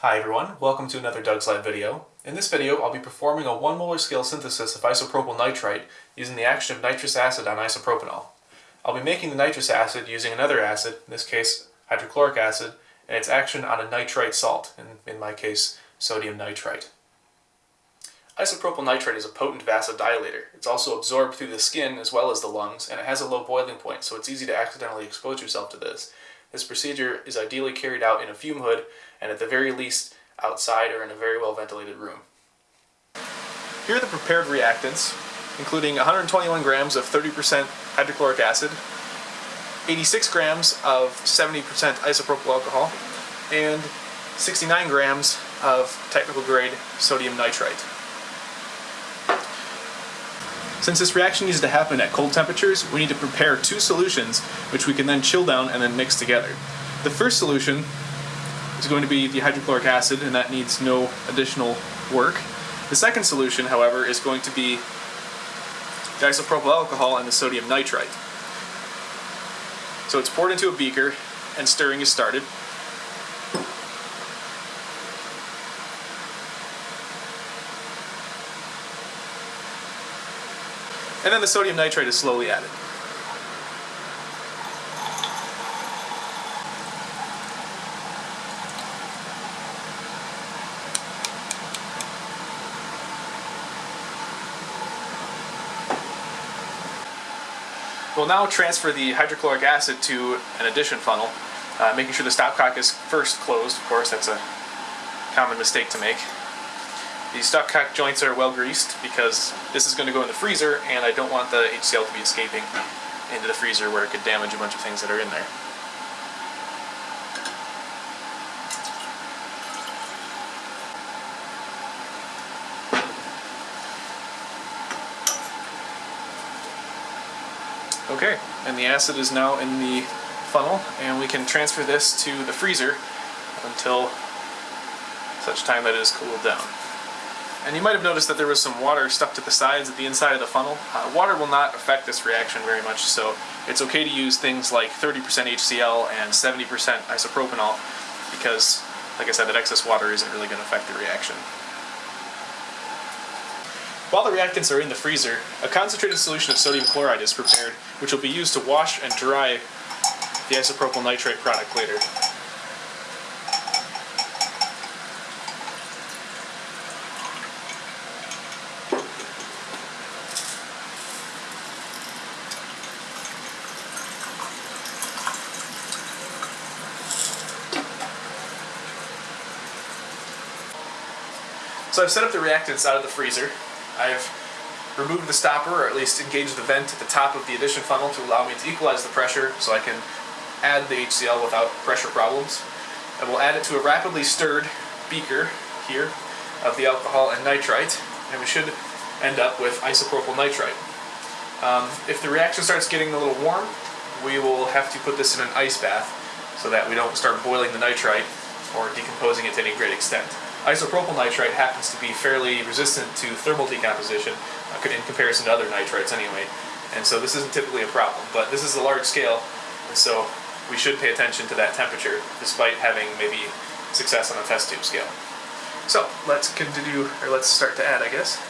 Hi everyone, welcome to another Doug's Lab video. In this video, I'll be performing a 1 molar scale synthesis of isopropyl nitrite using the action of nitrous acid on isopropanol. I'll be making the nitrous acid using another acid, in this case hydrochloric acid, and its action on a nitrite salt, in, in my case sodium nitrite. Isopropyl nitrite is a potent vasodilator. It's also absorbed through the skin as well as the lungs, and it has a low boiling point, so it's easy to accidentally expose yourself to this. This procedure is ideally carried out in a fume hood, and at the very least outside or in a very well ventilated room. Here are the prepared reactants, including 121 grams of 30% hydrochloric acid, 86 grams of 70% isopropyl alcohol, and 69 grams of technical grade sodium nitrite. Since this reaction needs to happen at cold temperatures, we need to prepare two solutions which we can then chill down and then mix together. The first solution is going to be the hydrochloric acid and that needs no additional work. The second solution, however, is going to be the isopropyl alcohol and the sodium nitrite. So it's poured into a beaker and stirring is started. And then the sodium nitrite is slowly added. We'll now transfer the hydrochloric acid to an addition funnel, uh, making sure the stopcock is first closed. Of course, that's a common mistake to make. The stopcock joints are well greased because this is going to go in the freezer and I don't want the HCl to be escaping into the freezer where it could damage a bunch of things that are in there. Okay, and the acid is now in the funnel and we can transfer this to the freezer until such time that it is cooled down. And you might have noticed that there was some water stuck to the sides at the inside of the funnel. Uh, water will not affect this reaction very much, so it's okay to use things like 30% HCl and 70% isopropanol because, like I said, that excess water isn't really going to affect the reaction. While the reactants are in the freezer, a concentrated solution of sodium chloride is prepared, which will be used to wash and dry the isopropyl nitrite product later. So I've set up the reactants out of the freezer. I've removed the stopper, or at least engaged the vent at the top of the addition funnel to allow me to equalize the pressure so I can add the HCl without pressure problems. And we'll add it to a rapidly stirred beaker here of the alcohol and nitrite, and we should end up with isopropyl nitrite. Um, if the reaction starts getting a little warm, we will have to put this in an ice bath so that we don't start boiling the nitrite or decomposing it to any great extent. Isopropyl nitrite happens to be fairly resistant to thermal decomposition uh, in comparison to other nitrites anyway, and so this isn't typically a problem, but this is a large scale, and so we should pay attention to that temperature despite having maybe success on a test tube scale. So let's continue, or let's start to add I guess.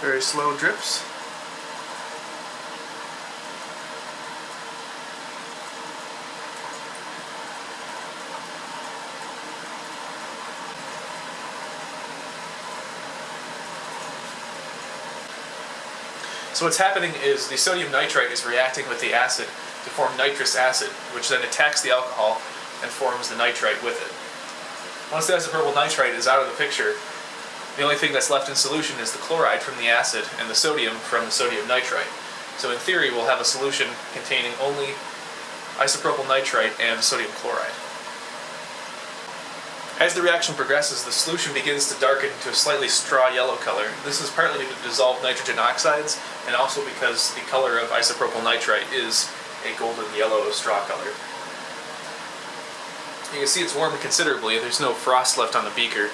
Very slow drips. So what's happening is the sodium nitrite is reacting with the acid to form nitrous acid, which then attacks the alcohol and forms the nitrite with it. Once the isopropyl nitrite is out of the picture, the only thing that's left in solution is the chloride from the acid and the sodium from the sodium nitrite. So in theory we'll have a solution containing only isopropyl nitrite and sodium chloride. As the reaction progresses, the solution begins to darken to a slightly straw yellow color. This is partly due to dissolved nitrogen oxides, and also because the color of isopropyl nitrite is a golden yellow straw color. You can see it's warmed considerably, there's no frost left on the beaker,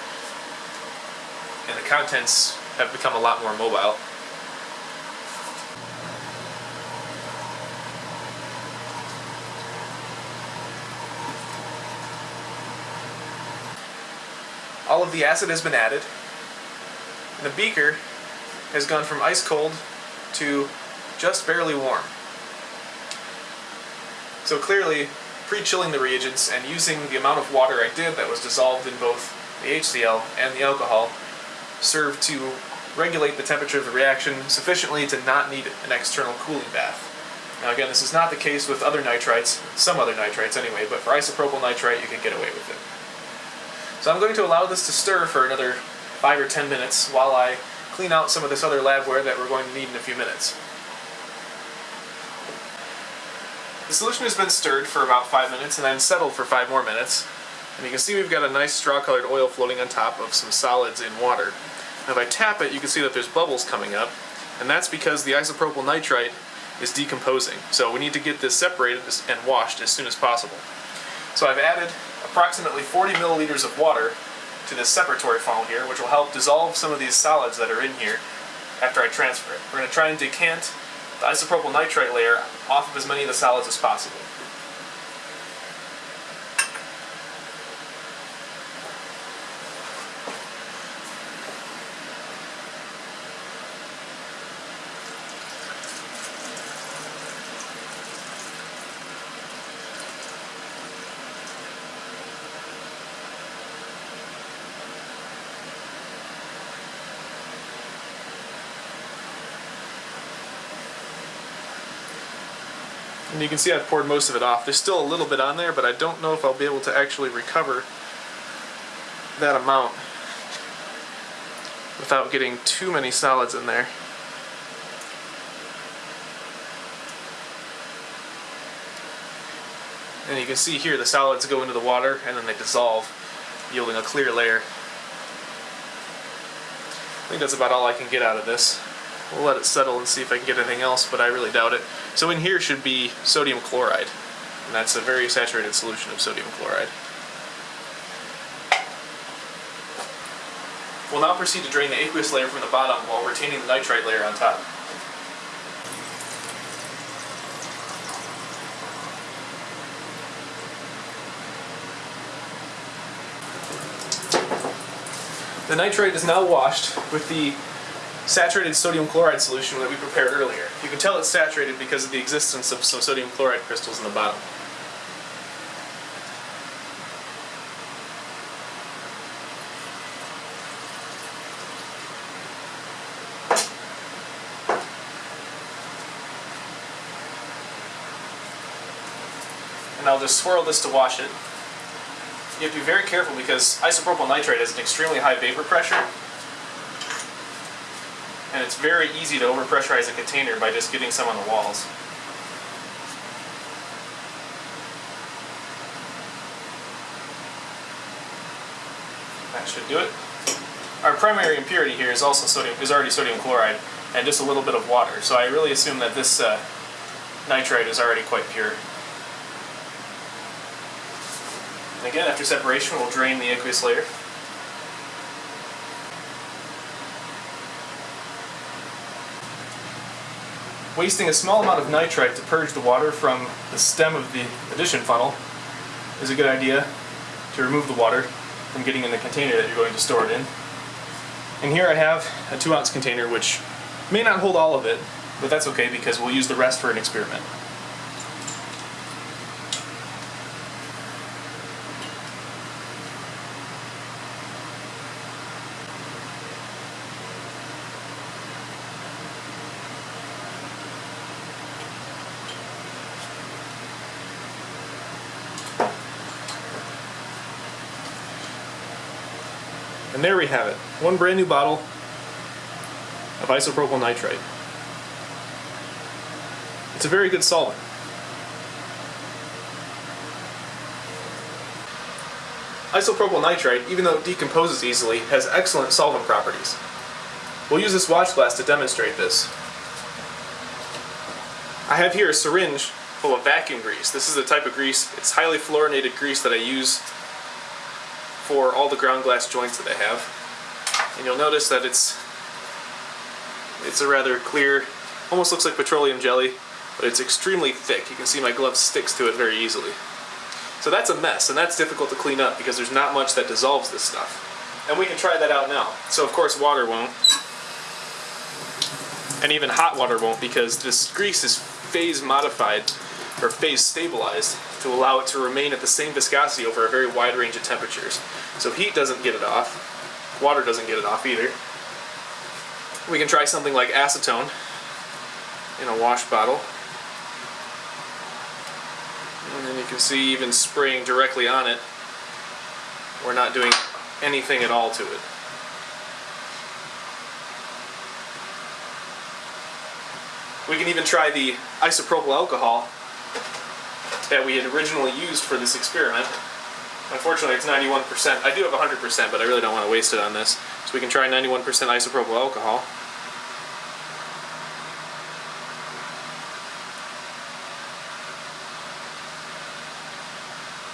and the contents have become a lot more mobile. All of the acid has been added. And the beaker has gone from ice cold to just barely warm. So clearly, pre-chilling the reagents and using the amount of water I did that was dissolved in both the HCl and the alcohol served to regulate the temperature of the reaction sufficiently to not need an external cooling bath. Now again, this is not the case with other nitrites, some other nitrites anyway, but for isopropyl nitrite you can get away with it. So I'm going to allow this to stir for another 5 or 10 minutes while I clean out some of this other labware that we're going to need in a few minutes. The solution has been stirred for about 5 minutes and then settled for 5 more minutes. And you can see we've got a nice straw-colored oil floating on top of some solids in water. Now if I tap it, you can see that there's bubbles coming up, and that's because the isopropyl nitrite is decomposing. So we need to get this separated and washed as soon as possible. So I've added approximately 40 milliliters of water to this separatory funnel here, which will help dissolve some of these solids that are in here after I transfer it. We're going to try and decant the isopropyl nitrite layer off of as many of the solids as possible. And you can see I've poured most of it off. There's still a little bit on there, but I don't know if I'll be able to actually recover that amount without getting too many solids in there. And you can see here the solids go into the water and then they dissolve, yielding a clear layer. I think that's about all I can get out of this. We'll let it settle and see if I can get anything else, but I really doubt it. So in here should be sodium chloride, and that's a very saturated solution of sodium chloride. We'll now proceed to drain the aqueous layer from the bottom while retaining the nitrite layer on top. The nitrite is now washed with the saturated sodium chloride solution that we prepared earlier. You can tell it's saturated because of the existence of some sodium chloride crystals in the bottom. And I'll just swirl this to wash it. You have to be very careful because isopropyl nitrite has an extremely high vapor pressure and it's very easy to overpressurize a container by just getting some on the walls. That should do it. Our primary impurity here is also sodium is already sodium chloride and just a little bit of water. So I really assume that this uh, nitrite is already quite pure. And again, after separation, we'll drain the aqueous layer. Wasting a small amount of nitrite to purge the water from the stem of the addition funnel is a good idea to remove the water from getting in the container that you're going to store it in. And here I have a 2 ounce container which may not hold all of it, but that's okay because we'll use the rest for an experiment. And there we have it. One brand new bottle of isopropyl nitrite. It's a very good solvent. Isopropyl nitrite, even though it decomposes easily, has excellent solvent properties. We'll use this watch glass to demonstrate this. I have here a syringe full of vacuum grease. This is a type of grease, it's highly fluorinated grease that I use for all the ground glass joints that I have. And you'll notice that it's it's a rather clear, almost looks like petroleum jelly, but it's extremely thick. You can see my glove sticks to it very easily. So that's a mess, and that's difficult to clean up because there's not much that dissolves this stuff. And we can try that out now. So of course water won't. And even hot water won't because this grease is phase modified or phase stabilized to allow it to remain at the same viscosity over a very wide range of temperatures. So heat doesn't get it off, water doesn't get it off either. We can try something like acetone in a wash bottle. And then you can see even spraying directly on it, we're not doing anything at all to it. We can even try the isopropyl alcohol that we had originally used for this experiment. Unfortunately, it's 91%. I do have 100%, but I really don't want to waste it on this. So we can try 91% isopropyl alcohol.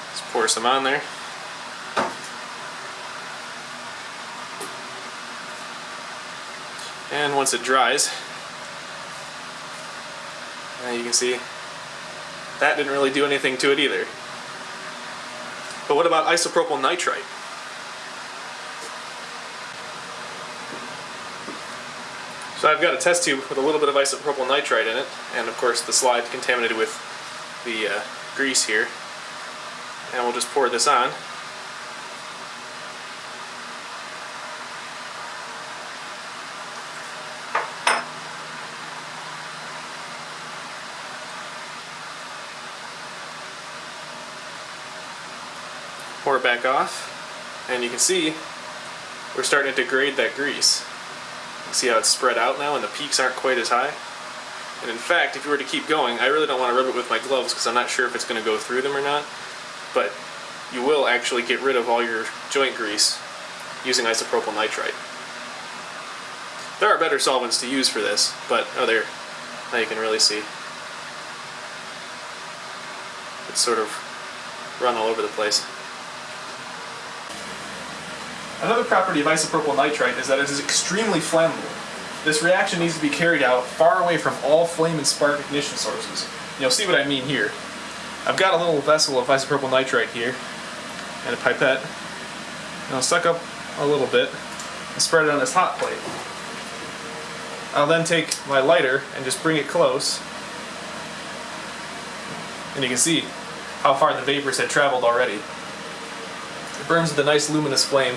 Let's pour some on there. And once it dries, you can see that didn't really do anything to it either. But what about isopropyl nitrite? So I've got a test tube with a little bit of isopropyl nitrite in it, and of course the slide contaminated with the uh, grease here. And we'll just pour this on. It back off, and you can see we're starting to degrade that grease. See how it's spread out now and the peaks aren't quite as high? And in fact, if you were to keep going, I really don't want to rub it with my gloves because I'm not sure if it's going to go through them or not, but you will actually get rid of all your joint grease using isopropyl nitrite. There are better solvents to use for this, but oh there, now you can really see. It's sort of run all over the place. Another property of isopropyl nitrite is that it is extremely flammable. This reaction needs to be carried out far away from all flame and spark ignition sources. You'll see what I mean here. I've got a little vessel of isopropyl nitrite here, and a pipette, and I'll suck up a little bit and spread it on this hot plate. I'll then take my lighter and just bring it close, and you can see how far the vapors had traveled already. It burns with a nice luminous flame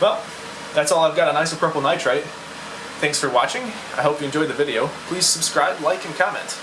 well, that's all I've got on isopropyl nitrite. Thanks for watching. I hope you enjoyed the video. Please subscribe, like, and comment.